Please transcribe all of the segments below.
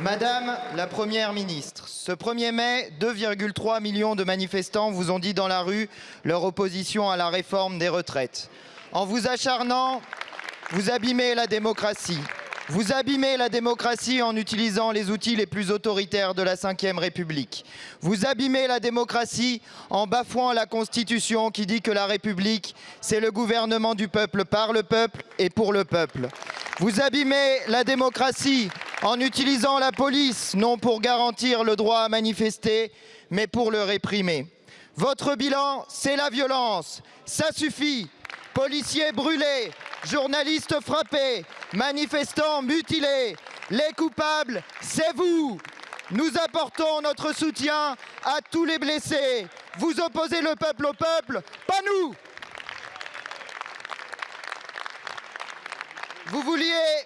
Madame la Première ministre, ce 1er mai, 2,3 millions de manifestants vous ont dit dans la rue leur opposition à la réforme des retraites. En vous acharnant, vous abîmez la démocratie. Vous abîmez la démocratie en utilisant les outils les plus autoritaires de la Ve République. Vous abîmez la démocratie en bafouant la Constitution qui dit que la République, c'est le gouvernement du peuple par le peuple et pour le peuple. Vous abîmez la démocratie en utilisant la police, non pour garantir le droit à manifester, mais pour le réprimer. Votre bilan, c'est la violence. Ça suffit. Policiers brûlés, journalistes frappés, manifestants mutilés. Les coupables, c'est vous. Nous apportons notre soutien à tous les blessés. Vous opposez le peuple au peuple, pas nous. Vous vouliez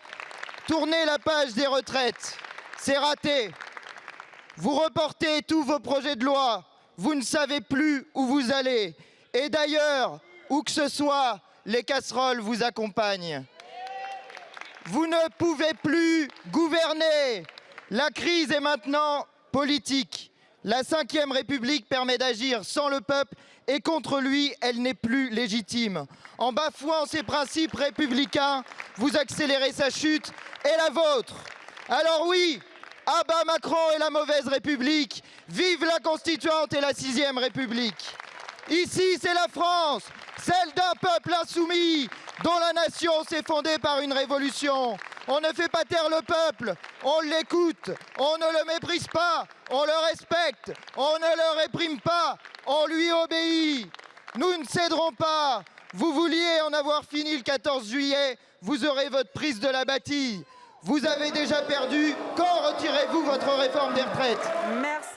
tourner la page des retraites. C'est raté. Vous reportez tous vos projets de loi. Vous ne savez plus où vous allez. Et d'ailleurs, où que ce soit, les casseroles vous accompagnent. Vous ne pouvez plus gouverner. La crise est maintenant politique. La Ve République permet d'agir sans le peuple et contre lui, elle n'est plus légitime. En bafouant ses principes républicains, vous accélérez sa chute et la vôtre. Alors oui, abat Macron et la mauvaise République, vive la Constituante et la Sixième République. Ici, c'est la France, celle d'un peuple insoumis, dont la nation s'est fondée par une révolution. On ne fait pas taire le peuple, on l'écoute, on ne le méprise pas, on le respecte, on ne le réprime pas, on lui obéit. Nous ne céderons pas. Vous vouliez en avoir fini le 14 juillet, vous aurez votre prise de la bâtille. Vous avez déjà perdu. Quand retirez-vous votre réforme des retraites? Merci.